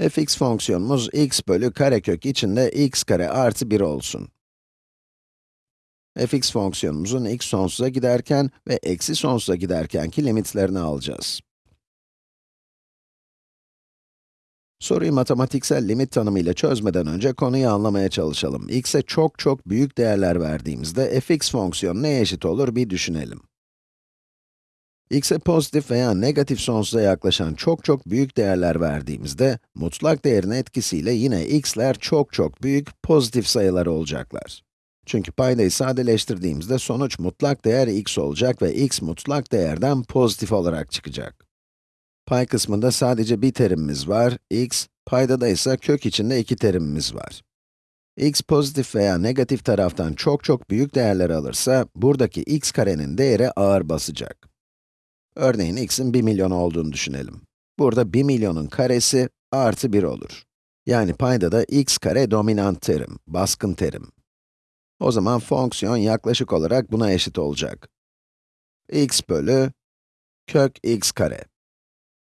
fx fonksiyonumuz x bölü karekök içinde x kare artı 1 olsun. fx fonksiyonumuzun x sonsuza giderken ve eksi sonsuza giderkenki limitlerini alacağız. Soruyu matematiksel limit tanımıyla çözmeden önce konuyu anlamaya çalışalım. x'e çok çok büyük değerler verdiğimizde fx fonksiyonu neye eşit olur bir düşünelim. X'e pozitif veya negatif sonsuza yaklaşan çok çok büyük değerler verdiğimizde, mutlak değerin etkisiyle yine x'ler çok çok büyük pozitif sayılar olacaklar. Çünkü paydayı sadeleştirdiğimizde sonuç mutlak değer x olacak ve x mutlak değerden pozitif olarak çıkacak. Pay kısmında sadece bir terimimiz var, x, paydada ise kök içinde iki terimimiz var. x pozitif veya negatif taraftan çok çok büyük değerler alırsa, buradaki x karenin değeri ağır basacak. Örneğin x'in 1 milyon olduğunu düşünelim. Burada 1 milyonun karesi artı 1 olur. Yani paydada x kare dominant terim, baskın terim. O zaman fonksiyon yaklaşık olarak buna eşit olacak. x bölü kök x kare.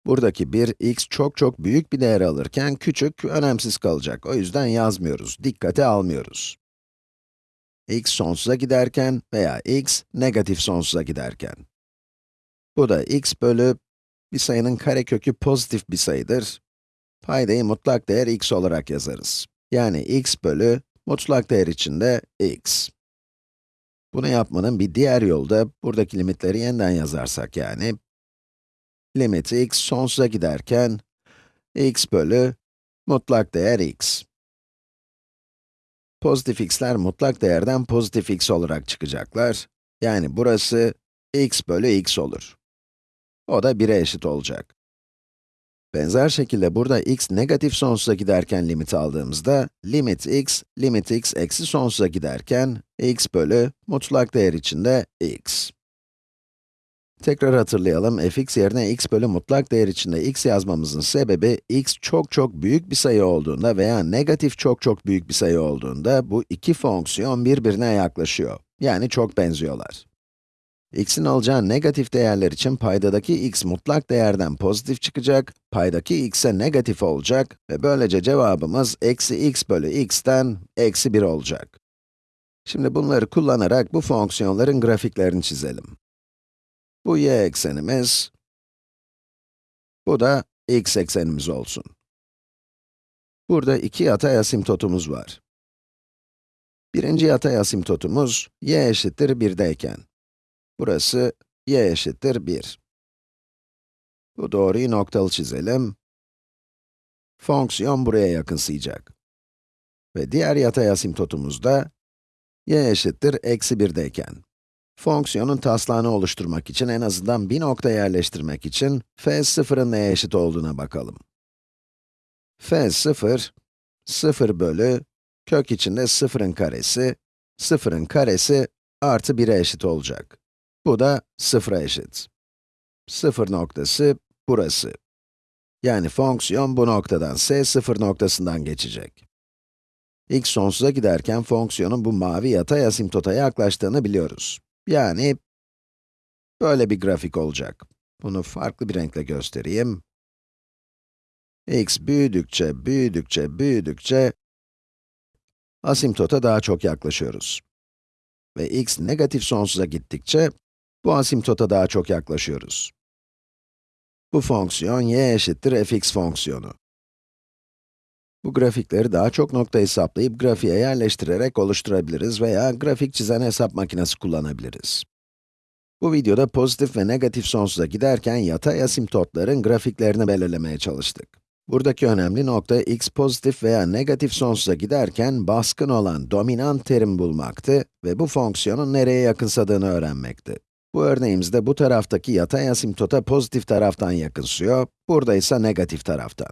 Buradaki 1, x çok çok büyük bir değer alırken küçük, önemsiz kalacak. O yüzden yazmıyoruz, dikkate almıyoruz. x sonsuza giderken veya x negatif sonsuza giderken. Bu da x bölü bir sayının karekökü pozitif bir sayıdır. Paydayı mutlak değer x olarak yazarız. Yani x bölü mutlak değer içinde x. Bunu yapmanın bir diğer yolu da buradaki limitleri yeniden yazarsak yani limiti x sonsuza giderken x bölü mutlak değer x. Pozitif x'ler mutlak değerden pozitif x olarak çıkacaklar. Yani burası x bölü x olur. O da 1'e eşit olacak. Benzer şekilde burada x negatif sonsuza giderken limit aldığımızda, limit x, limit x eksi sonsuza giderken, x bölü mutlak değer içinde x. Tekrar hatırlayalım, fx yerine x bölü mutlak değer içinde x yazmamızın sebebi, x çok çok büyük bir sayı olduğunda veya negatif çok çok büyük bir sayı olduğunda, bu iki fonksiyon birbirine yaklaşıyor. Yani çok benziyorlar. X'in alacağı negatif değerler için paydadaki x mutlak değerden pozitif çıkacak, paydaki x'e negatif olacak ve böylece cevabımız eksi x bölü x'ten eksi 1 olacak. Şimdi bunları kullanarak bu fonksiyonların grafiklerini çizelim. Bu y eksenimiz, bu da x eksenimiz olsun. Burada iki yatay asimtotumuz var. Birinci yatay asimtotumuz y eşittir 1'deyken. Burası y eşittir 1. Bu doğruyu noktalı çizelim. Fonksiyon buraya yakınsayacak. Ve diğer yatay asimtotumuz da y eşittir eksi 1'deyken. Fonksiyonun taslağını oluşturmak için en azından bir nokta yerleştirmek için f sıfırın neye eşit olduğuna bakalım. f sıfır, 0 bölü kök içinde sıfırın karesi, sıfırın karesi artı 1'e eşit olacak. Bu da sıfıra eşit. Sıfır noktası burası. Yani fonksiyon bu noktadan, s sıfır noktasından geçecek. x sonsuza giderken fonksiyonun bu mavi yatay asimtota yaklaştığını biliyoruz. Yani, böyle bir grafik olacak. Bunu farklı bir renkle göstereyim. x büyüdükçe, büyüdükçe, büyüdükçe, asimtota daha çok yaklaşıyoruz. Ve x negatif sonsuza gittikçe, bu asimtota daha çok yaklaşıyoruz. Bu fonksiyon y eşittir fx fonksiyonu. Bu grafikleri daha çok nokta hesaplayıp grafiğe yerleştirerek oluşturabiliriz veya grafik çizen hesap makinesi kullanabiliriz. Bu videoda pozitif ve negatif sonsuza giderken yatay asimtotların grafiklerini belirlemeye çalıştık. Buradaki önemli nokta x pozitif veya negatif sonsuza giderken baskın olan dominant terim bulmaktı ve bu fonksiyonun nereye yakınsadığını öğrenmekti. Bu örneğimizde bu taraftaki yatay asimtota pozitif taraftan yakınsıyor, burada ise negatif taraftan.